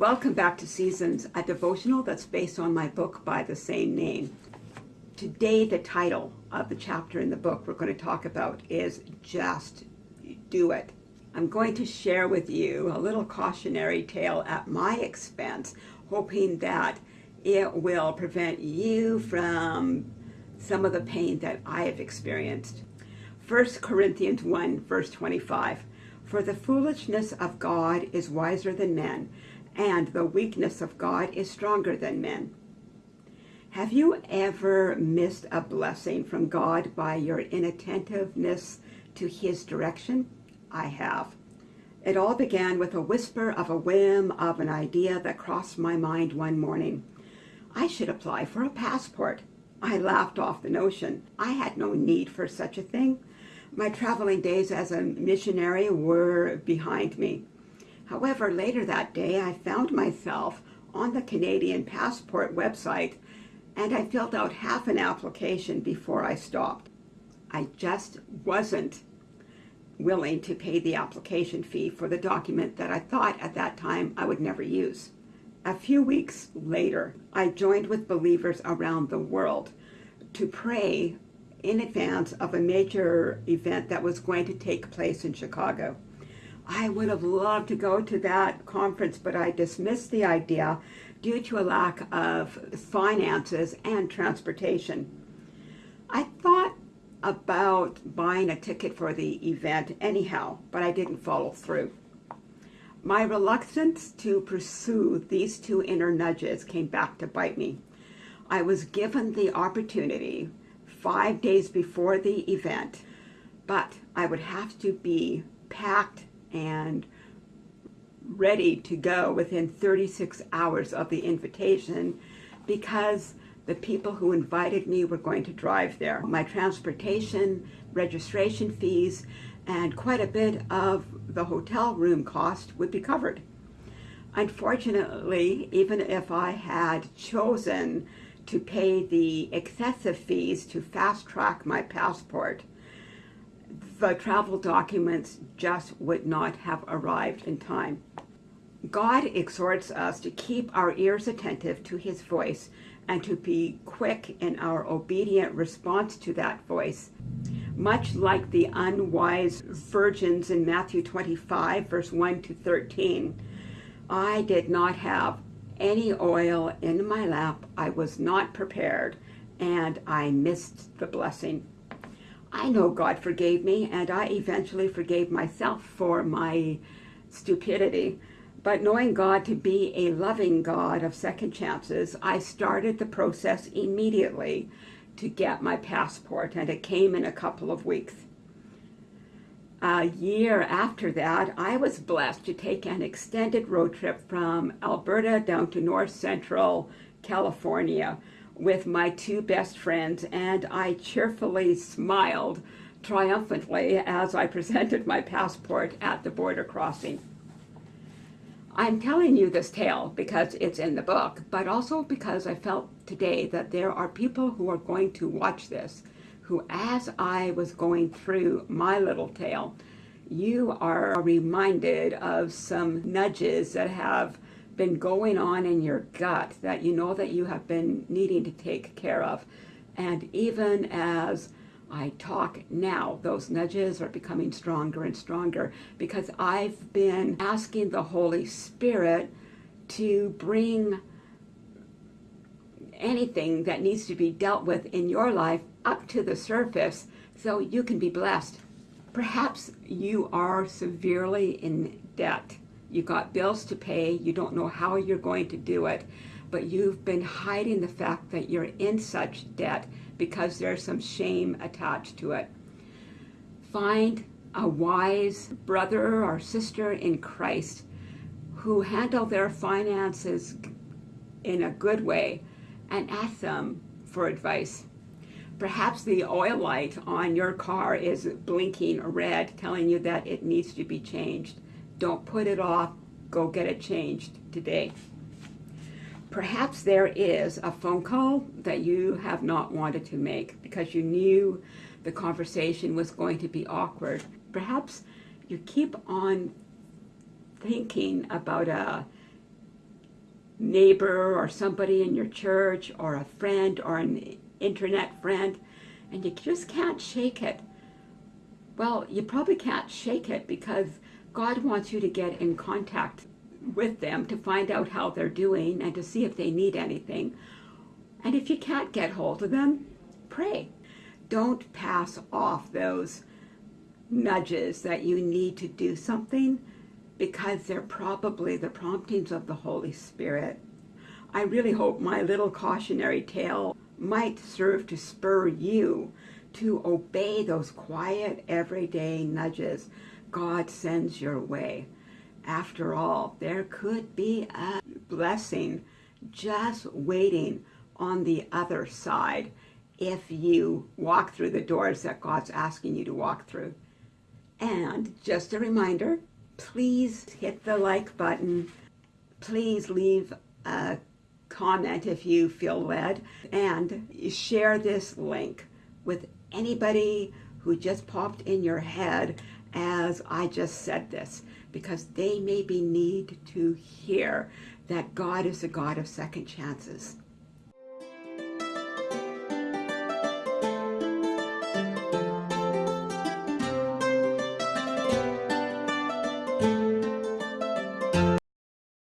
Welcome back to Seasons, a devotional that's based on my book by the same name. Today, the title of the chapter in the book we're going to talk about is Just Do It. I'm going to share with you a little cautionary tale at my expense, hoping that it will prevent you from some of the pain that I have experienced. 1 Corinthians 1, verse 25. For the foolishness of God is wiser than men, and the weakness of God is stronger than men. Have you ever missed a blessing from God by your inattentiveness to his direction? I have. It all began with a whisper of a whim of an idea that crossed my mind one morning. I should apply for a passport. I laughed off the notion. I had no need for such a thing. My traveling days as a missionary were behind me. However, later that day, I found myself on the Canadian Passport website and I filled out half an application before I stopped. I just wasn't willing to pay the application fee for the document that I thought at that time I would never use. A few weeks later, I joined with believers around the world to pray in advance of a major event that was going to take place in Chicago. I would have loved to go to that conference, but I dismissed the idea due to a lack of finances and transportation. I thought about buying a ticket for the event anyhow, but I didn't follow through. My reluctance to pursue these two inner nudges came back to bite me. I was given the opportunity five days before the event, but I would have to be packed and ready to go within 36 hours of the invitation because the people who invited me were going to drive there. My transportation, registration fees, and quite a bit of the hotel room cost would be covered. Unfortunately, even if I had chosen to pay the excessive fees to fast track my passport, the travel documents just would not have arrived in time. God exhorts us to keep our ears attentive to his voice and to be quick in our obedient response to that voice. Much like the unwise virgins in Matthew 25, verse 1 to 13, I did not have any oil in my lap. I was not prepared, and I missed the blessing. I know God forgave me, and I eventually forgave myself for my stupidity. But knowing God to be a loving God of second chances, I started the process immediately to get my passport, and it came in a couple of weeks. A year after that, I was blessed to take an extended road trip from Alberta down to north central California with my two best friends, and I cheerfully smiled triumphantly as I presented my passport at the border crossing. I'm telling you this tale because it's in the book, but also because I felt today that there are people who are going to watch this, who as I was going through my little tale, you are reminded of some nudges that have been going on in your gut that you know that you have been needing to take care of. And even as I talk now, those nudges are becoming stronger and stronger because I've been asking the Holy Spirit to bring anything that needs to be dealt with in your life up to the surface so you can be blessed. Perhaps you are severely in debt you got bills to pay, you don't know how you're going to do it, but you've been hiding the fact that you're in such debt because there's some shame attached to it. Find a wise brother or sister in Christ who handle their finances in a good way and ask them for advice. Perhaps the oil light on your car is blinking red, telling you that it needs to be changed. Don't put it off. Go get it changed today. Perhaps there is a phone call that you have not wanted to make because you knew the conversation was going to be awkward. Perhaps you keep on thinking about a neighbor or somebody in your church or a friend or an internet friend and you just can't shake it. Well, you probably can't shake it because God wants you to get in contact with them to find out how they're doing and to see if they need anything. And if you can't get hold of them, pray. Don't pass off those nudges that you need to do something because they're probably the promptings of the Holy Spirit. I really hope my little cautionary tale might serve to spur you to obey those quiet, everyday nudges God sends your way. After all, there could be a blessing just waiting on the other side if you walk through the doors that God's asking you to walk through. And just a reminder, please hit the like button. Please leave a comment if you feel led and share this link with anybody who just popped in your head as I just said this because they maybe need to hear that God is a God of second chances.